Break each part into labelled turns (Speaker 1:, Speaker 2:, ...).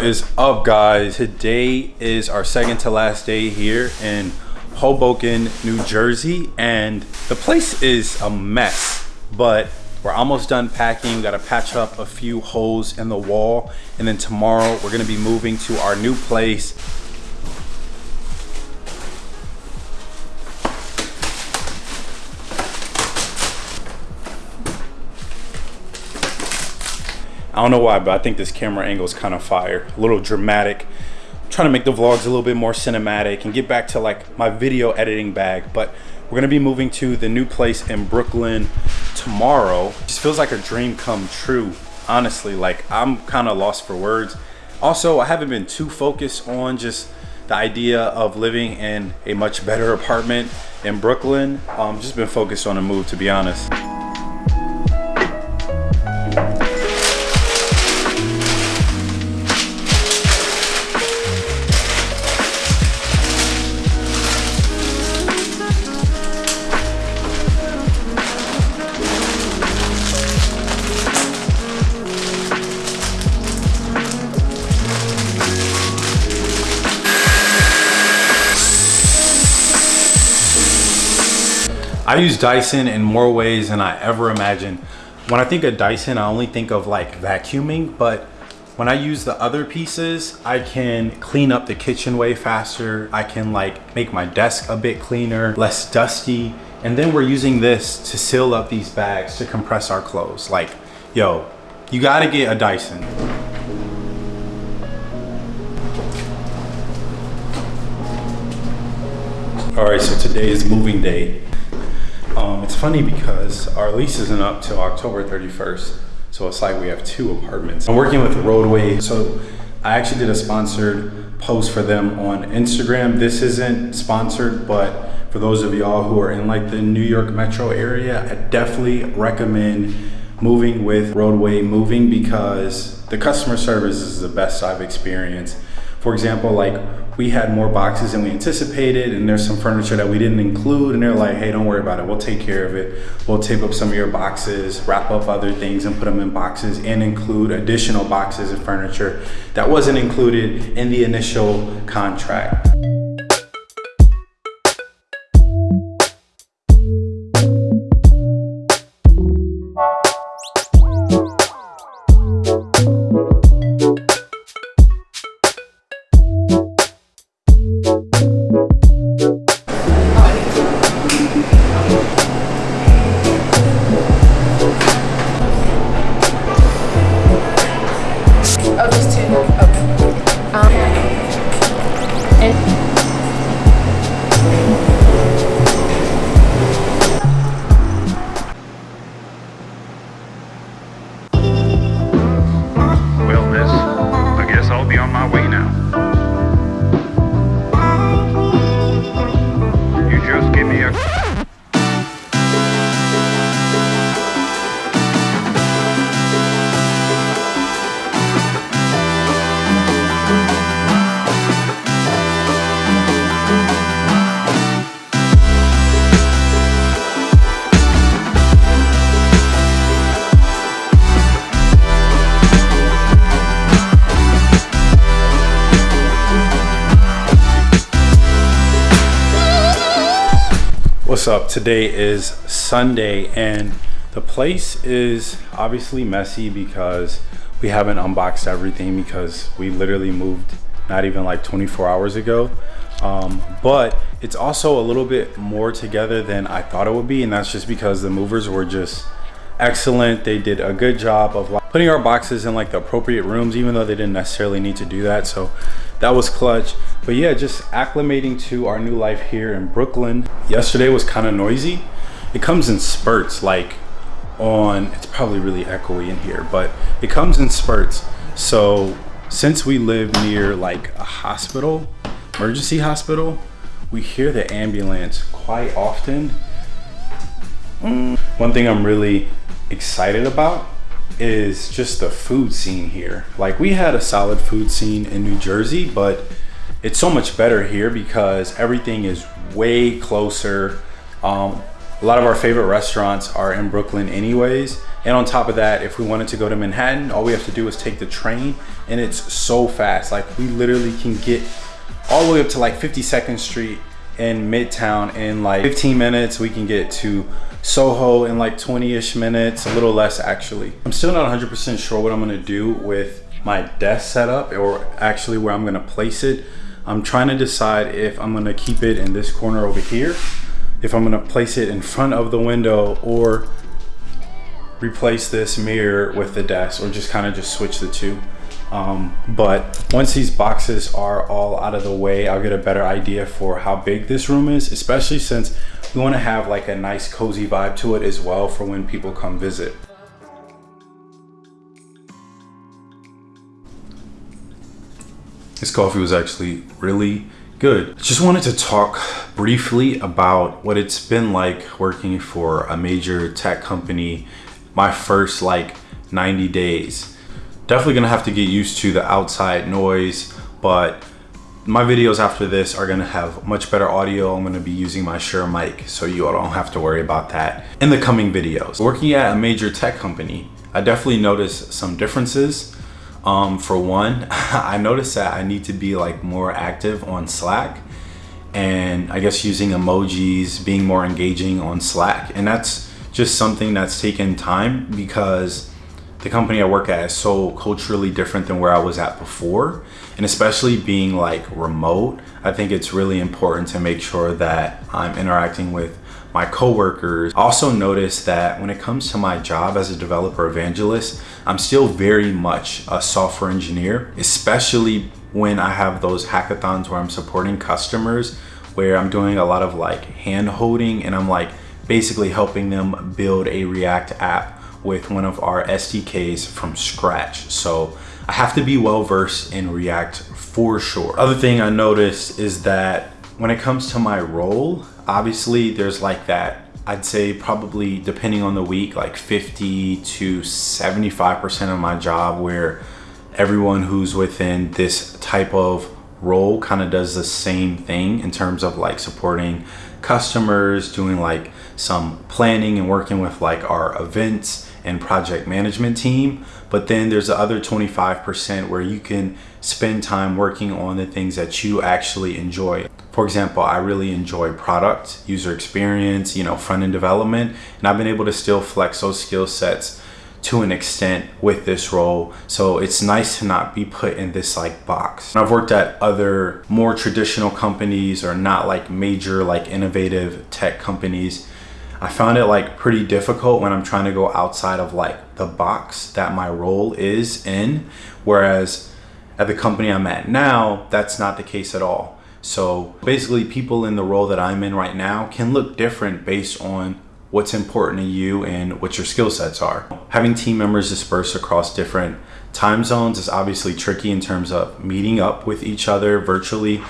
Speaker 1: What is up guys? Today is our second to last day here in Hoboken, New Jersey and the place is a mess but we're almost done packing. We got to patch up a few holes in the wall and then tomorrow we're going to be moving to our new place I don't know why, but I think this camera angle is kind of fire. A little dramatic. I'm trying to make the vlogs a little bit more cinematic and get back to like my video editing bag. But we're gonna be moving to the new place in Brooklyn tomorrow. Just feels like a dream come true, honestly. Like I'm kind of lost for words. Also, I haven't been too focused on just the idea of living in a much better apartment in Brooklyn. Um, just been focused on a move, to be honest. I use Dyson in more ways than I ever imagined. When I think of Dyson, I only think of like vacuuming, but when I use the other pieces, I can clean up the kitchen way faster. I can like make my desk a bit cleaner, less dusty. And then we're using this to seal up these bags to compress our clothes. Like, yo, you gotta get a Dyson. All right, so today is moving day. Um, it's funny because our lease isn't up till October 31st. So it's like we have two apartments. I'm working with Roadway. So I actually did a sponsored post for them on Instagram. This isn't sponsored, but for those of y'all who are in like the New York metro area, I definitely recommend moving with Roadway Moving because the customer service is the best I've experienced. For example, like we had more boxes than we anticipated and there's some furniture that we didn't include and they're like, hey, don't worry about it. We'll take care of it. We'll tape up some of your boxes, wrap up other things and put them in boxes and include additional boxes and furniture that wasn't included in the initial contract. Up. Today is sunday and the place is obviously messy because we haven't unboxed everything because we literally moved not even like 24 hours ago. Um, but it's also a little bit more together than i thought it would be and that's just because the movers were just excellent. They did a good job of putting our boxes in like the appropriate rooms even though they didn't necessarily need to do that. So that was clutch. But yeah just acclimating to our new life here in brooklyn. Yesterday was kind of noisy. It comes in spurts like on it's probably really echoey in here but it comes in spurts. So since we live near like a hospital emergency hospital we hear the ambulance quite often. Mm. one thing i'm really excited about is just the food scene here. Like we had a solid food scene in New Jersey, but it's so much better here because everything is way closer. Um, a lot of our favorite restaurants are in Brooklyn anyways. And on top of that, if we wanted to go to Manhattan, all we have to do is take the train and it's so fast. Like we literally can get all the way up to like 52nd Street in Midtown in like 15 minutes. We can get to Soho in like 20-ish minutes, a little less actually. I'm still not 100% sure what I'm gonna do with my desk setup or actually where I'm gonna place it. I'm trying to decide if I'm gonna keep it in this corner over here, if I'm gonna place it in front of the window or replace this mirror with the desk or just kind of just switch the two. Um, but once these boxes are all out of the way, I'll get a better idea for how big this room is, especially since we want to have like a nice cozy vibe to it as well for when people come visit. This coffee was actually really good. Just wanted to talk briefly about what it's been like working for a major tech company my first like 90 days. Definitely gonna have to get used to the outside noise, but my videos after this are gonna have much better audio. I'm gonna be using my Shure mic, so you all don't have to worry about that in the coming videos. Working at a major tech company, I definitely noticed some differences. Um, for one, I noticed that I need to be like more active on Slack and I guess using emojis, being more engaging on Slack. And that's just something that's taken time because the company I work at is so culturally different than where I was at before. And especially being like remote, I think it's really important to make sure that I'm interacting with my coworkers. I also noticed that when it comes to my job as a developer evangelist, I'm still very much a software engineer, especially when I have those hackathons where I'm supporting customers, where I'm doing a lot of like hand holding and I'm like, basically helping them build a React app with one of our SDKs from scratch. So I have to be well versed in React for sure. Other thing I noticed is that when it comes to my role, obviously there's like that, I'd say probably depending on the week, like 50 to 75% of my job where everyone who's within this type of role kind of does the same thing in terms of like supporting customers, doing like some planning and working with like our events and project management team. But then there's the other 25% where you can spend time working on the things that you actually enjoy. For example, I really enjoy product, user experience, you know, front end development, and I've been able to still flex those skill sets to an extent with this role. So it's nice to not be put in this like box. I've worked at other more traditional companies or not like major like innovative tech companies. I found it like pretty difficult when I'm trying to go outside of like the box that my role is in. Whereas at the company I'm at now, that's not the case at all. So basically people in the role that I'm in right now can look different based on what's important to you and what your skill sets are. Having team members dispersed across different time zones is obviously tricky in terms of meeting up with each other virtually,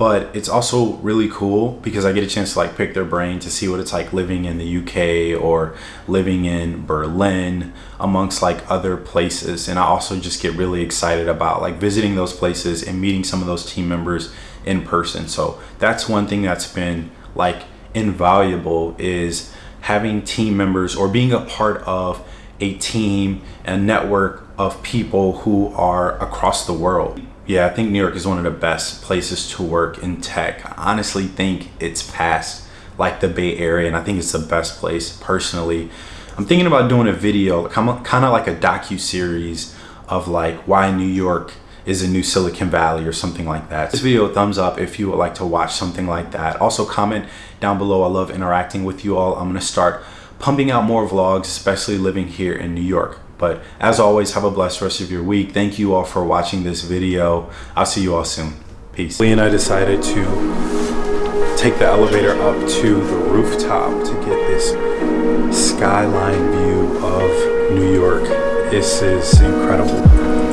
Speaker 1: but it's also really cool because I get a chance to like pick their brain to see what it's like living in the UK or living in Berlin amongst like other places. And I also just get really excited about like visiting those places and meeting some of those team members in person. So that's one thing that's been like invaluable is having team members or being a part of a team and network of people who are across the world. Yeah, I think New York is one of the best places to work in tech. I honestly think it's past like the Bay Area and I think it's the best place personally. I'm thinking about doing a video, kind of like a docu-series of like why New York is a new Silicon Valley or something like that. This video, thumbs up if you would like to watch something like that. Also comment down below. I love interacting with you all. I'm gonna start pumping out more vlogs, especially living here in New York. But as always, have a blessed rest of your week. Thank you all for watching this video. I'll see you all soon. Peace. Lee and I decided to take the elevator up to the rooftop to get this skyline view of New York. This is incredible.